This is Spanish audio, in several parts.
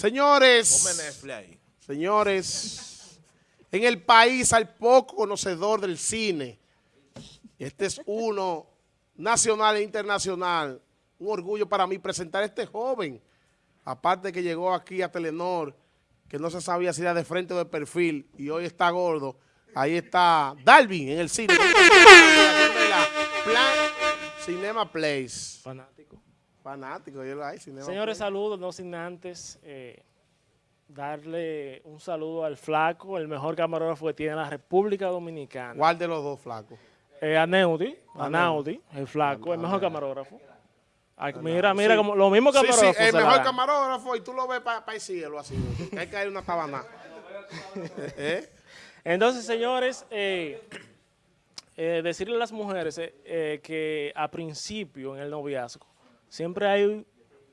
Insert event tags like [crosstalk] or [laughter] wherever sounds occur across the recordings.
Señores, señores, en el país hay poco conocedor del cine. Este es uno nacional e internacional. Un orgullo para mí presentar a este joven, aparte que llegó aquí a Telenor, que no se sabía si era de frente o de perfil, y hoy está gordo. Ahí está Dalvin en el cine. [laughs] Cinema Place. Fanático. Señores, saludos, no sin antes eh, darle un saludo al flaco, el mejor camarógrafo que tiene la República Dominicana. ¿Cuál de los dos flacos? Eh, a Neudi, a Naudi, el flaco, el mejor camarógrafo. mira, mira, como, lo mismo camarógrafo. Sí, el mejor camarógrafo y tú lo ves para el cielo así, [laughs] hay que caer una tabana. [laughs] ¿Eh? Entonces, señores, eh, eh, decirle a las mujeres que a principio en el noviazgo siempre hay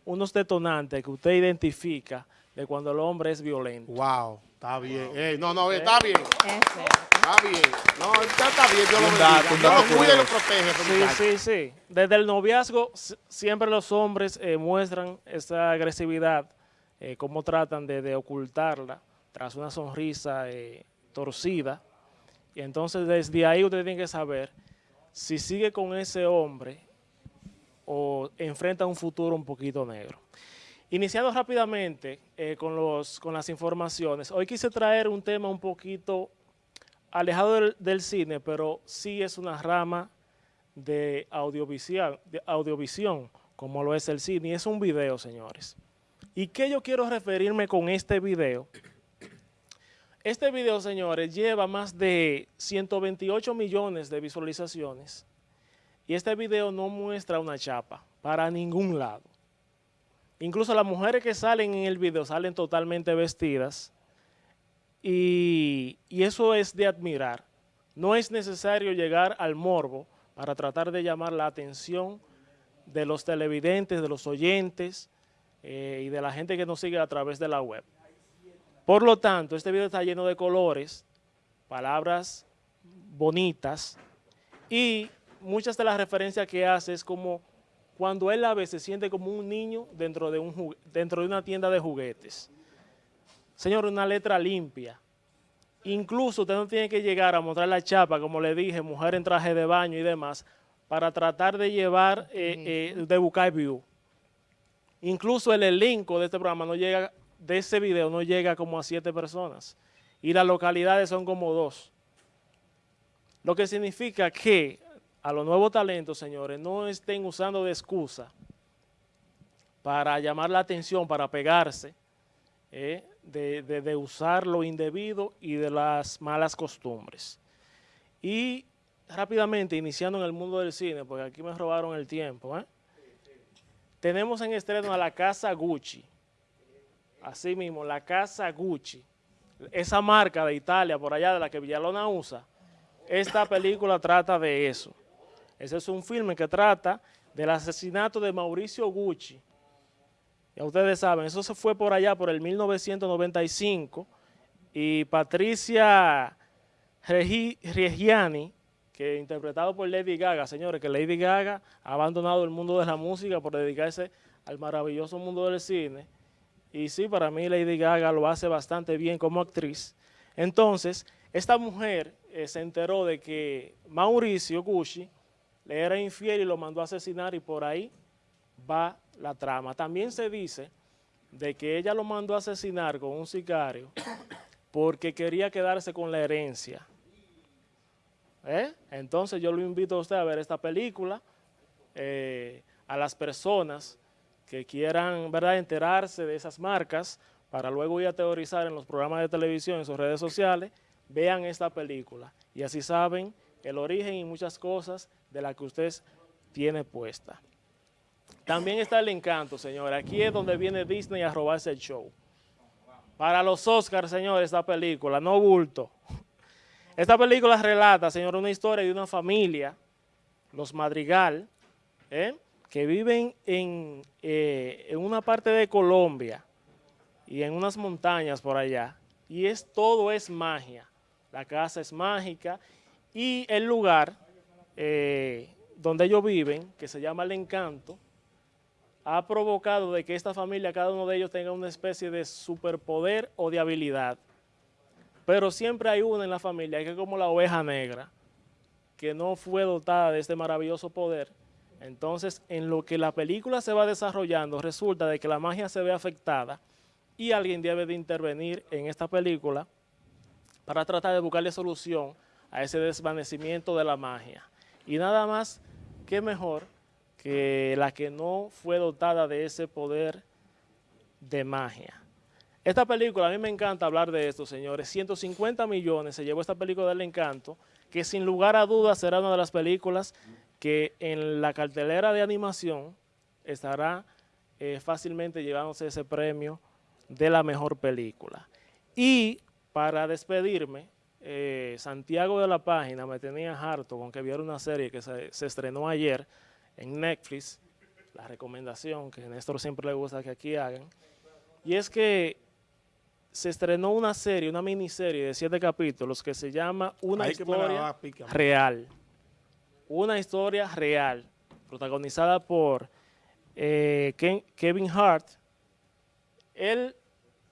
unos detonantes que usted identifica de cuando el hombre es violento. Wow, está bien. no, no, está bien. Está bien. No, está bien, yo lo bendiga. lo cuida y lo protege. Sí, sí, sí. Desde el noviazgo siempre los hombres eh, muestran esa agresividad, eh, cómo tratan de, ocultarla tras una sonrisa eh, torcida. Y entonces desde ahí usted tiene que saber si sigue con ese hombre o enfrenta un futuro un poquito negro. Iniciando rápidamente eh, con, los, con las informaciones, hoy quise traer un tema un poquito alejado del, cine, pero sí es una rama de audiovisión, de audiovisión, como lo es el cine, y es un video, señores. ¿Y qué yo quiero referirme con este video? Este video, señores, lleva más de 128 millones de visualizaciones, y este video no muestra una chapa para ningún lado. Incluso las mujeres que salen en el video salen totalmente vestidas y, eso es de admirar. No es necesario llegar al morbo para tratar de llamar la atención de los televidentes, de los oyentes eh, y de la gente que nos sigue a través de la web. Por lo tanto, este video está lleno de colores, palabras bonitas y muchas de las referencias que hace es como cuando él la ve se siente como un niño dentro de, un, dentro de una tienda de juguetes. Señor, una letra limpia. Incluso usted no tiene que llegar a mostrar la chapa, como le dije, mujer en traje de baño y demás, para tratar de llevar, eh, eh, de buscar view. Incluso el elenco de este programa no llega, de ese video no llega como a siete personas. Y las localidades son como dos. Lo que significa que a los nuevos talentos, señores, no estén usando de excusa para llamar la atención, para pegarse, eh, de, usar lo indebido y de las malas costumbres. Y rápidamente, iniciando en el mundo del cine, porque aquí me robaron el tiempo, ¿eh? tenemos en estreno a la Casa Gucci, así mismo, la Casa Gucci, esa marca de Italia, por allá de la que Villalona usa, esta película trata de eso. Ese es un filme que trata del asesinato de Mauricio Gucci. Ya ustedes saben, eso se fue por allá por el 1995 y Patricia Reggiani, que interpretado por Lady Gaga, señores, que Lady Gaga ha abandonado el mundo de la música por dedicarse al maravilloso mundo del cine. Y sí, para mí Lady Gaga lo hace bastante bien como actriz. Entonces, esta mujer eh, se enteró de que Mauricio Gucci le era infiel y lo mandó a asesinar y por ahí va la trama. También se dice de que ella lo mandó a asesinar con un sicario porque quería quedarse con la herencia. ¿Eh? Entonces yo lo invito a usted a ver esta película, eh, a las personas que quieran ¿verdad? enterarse de esas marcas para luego ir a teorizar en los programas de televisión, en sus redes sociales, vean esta película y así saben el origen y muchas cosas de la que usted tiene puesta. También está el encanto, señor. Aquí es donde viene Disney a robarse el show. Para los Oscars, señor, esta película, no bulto. Esta película relata, señor, una historia de una familia, los Madrigal, ¿eh? que viven en, eh, en una parte de Colombia y en unas montañas por allá. Y es todo es magia. La casa es mágica y el lugar eh, donde ellos viven, que se llama El Encanto, ha provocado de que esta familia, cada uno de ellos tenga una especie de superpoder o de habilidad. Pero siempre hay una en la familia, que es como la oveja negra, que no fue dotada de este maravilloso poder. Entonces, en lo que la película se va desarrollando, resulta de que la magia se ve afectada y alguien debe de intervenir en esta película para tratar de buscarle solución a ese desvanecimiento de la magia. Y nada más que mejor que la que no fue dotada de ese poder de magia. Esta película, a mí me encanta hablar de esto, señores. 150 millones se llevó esta película del encanto, que sin lugar a dudas será una de las películas que en la cartelera de animación estará eh, fácilmente llevándose ese premio de la mejor película. Y para despedirme, eh, Santiago de la Página me tenía harto con que viera una serie que se, estrenó ayer en Netflix, la recomendación que a Néstor siempre le gusta que aquí hagan, y es que se estrenó una serie, una miniserie de siete capítulos que se llama Una historia real. Una historia real, protagonizada por eh, Kevin Hart. Él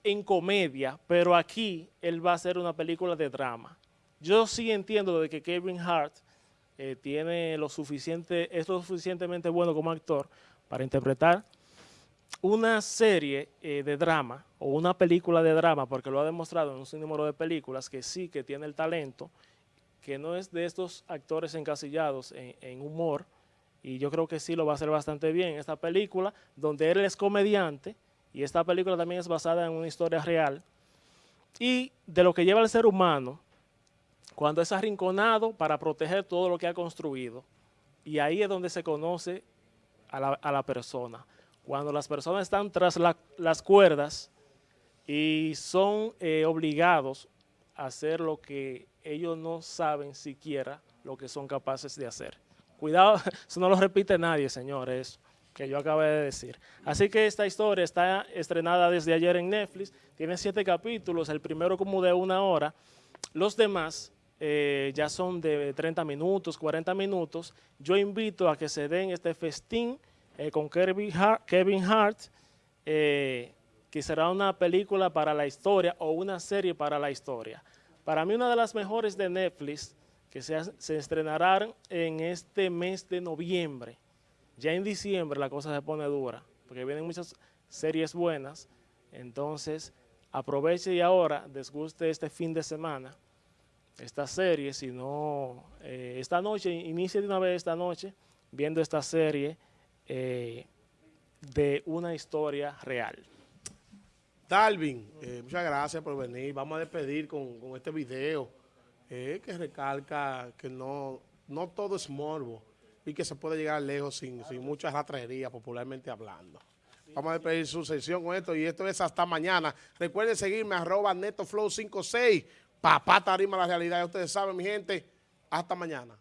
en comedia, pero aquí él va a hacer una película de drama. Yo sí entiendo de que Kevin Hart eh, tiene lo suficiente, es lo suficientemente bueno como actor para interpretar una serie eh, de drama o una película de drama, porque lo ha demostrado en un sinnúmero de películas, que sí que tiene el talento, que no es de estos actores encasillados en, en humor, y yo creo que sí lo va a hacer bastante bien en esta película, donde él es comediante, y esta película también es basada en una historia real, y de lo que lleva el ser humano cuando es arrinconado para proteger todo lo que ha construido. Y ahí es donde se conoce a la, persona. Cuando las personas están tras las cuerdas y son eh, obligados a hacer lo que ellos no saben siquiera lo que son capaces de hacer. Cuidado, [laughs] eso no lo repite nadie, señores que yo acabé de decir. Así que esta historia está estrenada desde ayer en Netflix, tiene siete capítulos, el primero como de una hora, los demás eh, ya son de 30 minutos, 40 minutos. Yo invito a que se den este festín eh, con Kevin Hart, eh, que será una película para la historia o una serie para la historia. Para mí una de las mejores de Netflix que se, se estrenarán en este mes de noviembre. Ya en diciembre la cosa se pone dura, porque vienen muchas series buenas, entonces aproveche y ahora desguste este fin de semana esta serie, sino eh, esta noche, inicie de una vez esta noche viendo esta serie eh, de una historia real. Dalvin, eh, muchas gracias por venir. Vamos a despedir con, este video que recalca que no, no todo es morbo y que se puede llegar lejos sin, sin mucha ratrería, popularmente hablando. Vamos a despedir su sesión con esto y esto es hasta mañana. Recuerden seguirme arroba netoflow56 Papá Tarima la realidad, ustedes saben, mi gente. Hasta mañana.